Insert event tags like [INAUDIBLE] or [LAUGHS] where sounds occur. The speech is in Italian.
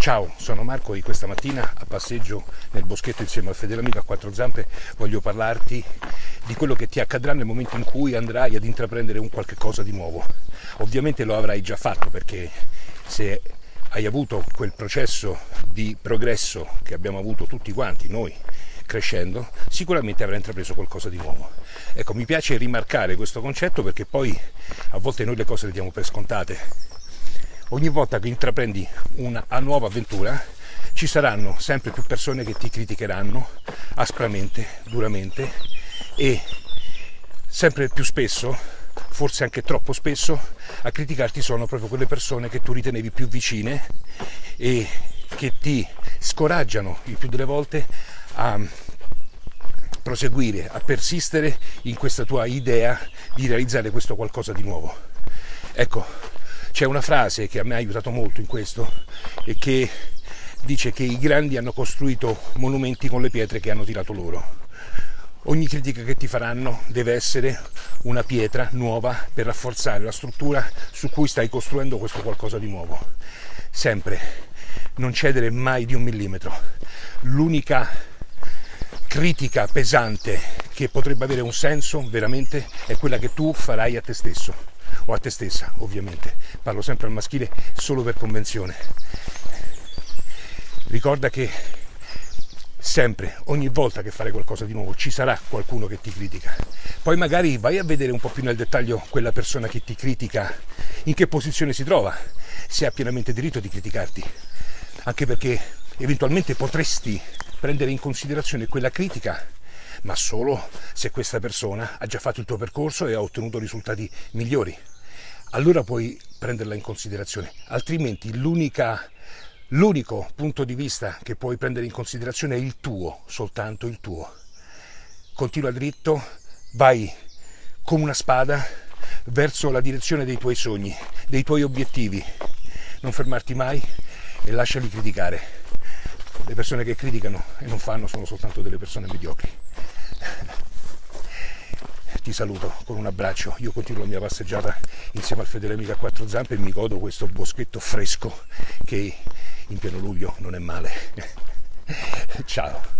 Ciao, sono Marco e questa mattina a passeggio nel boschetto insieme al fedele amico a quattro zampe voglio parlarti di quello che ti accadrà nel momento in cui andrai ad intraprendere un qualche cosa di nuovo. Ovviamente lo avrai già fatto perché se hai avuto quel processo di progresso che abbiamo avuto tutti quanti noi crescendo, sicuramente avrai intrapreso qualcosa di nuovo. Ecco, mi piace rimarcare questo concetto perché poi a volte noi le cose le diamo per scontate ogni volta che intraprendi una nuova avventura ci saranno sempre più persone che ti criticheranno aspramente, duramente e sempre più spesso, forse anche troppo spesso, a criticarti sono proprio quelle persone che tu ritenevi più vicine e che ti scoraggiano il più delle volte a proseguire, a persistere in questa tua idea di realizzare questo qualcosa di nuovo. Ecco, c'è una frase che a me ha aiutato molto in questo e che dice che i grandi hanno costruito monumenti con le pietre che hanno tirato loro. Ogni critica che ti faranno deve essere una pietra nuova per rafforzare la struttura su cui stai costruendo questo qualcosa di nuovo. Sempre non cedere mai di un millimetro. L'unica critica pesante che potrebbe avere un senso veramente è quella che tu farai a te stesso o a te stessa ovviamente, parlo sempre al maschile solo per convenzione. Ricorda che sempre, ogni volta che fare qualcosa di nuovo, ci sarà qualcuno che ti critica. Poi magari vai a vedere un po' più nel dettaglio quella persona che ti critica, in che posizione si trova, se ha pienamente diritto di criticarti. Anche perché eventualmente potresti prendere in considerazione quella critica ma solo se questa persona ha già fatto il tuo percorso e ha ottenuto risultati migliori. Allora puoi prenderla in considerazione, altrimenti l'unico punto di vista che puoi prendere in considerazione è il tuo, soltanto il tuo. Continua dritto, vai come una spada verso la direzione dei tuoi sogni, dei tuoi obiettivi. Non fermarti mai e lasciali criticare. Le persone che criticano e non fanno sono soltanto delle persone mediocri ti saluto con un abbraccio. Io continuo la mia passeggiata insieme al fedele amico a quattro zampe e mi godo questo boschetto fresco che in pieno luglio non è male. [LAUGHS] Ciao.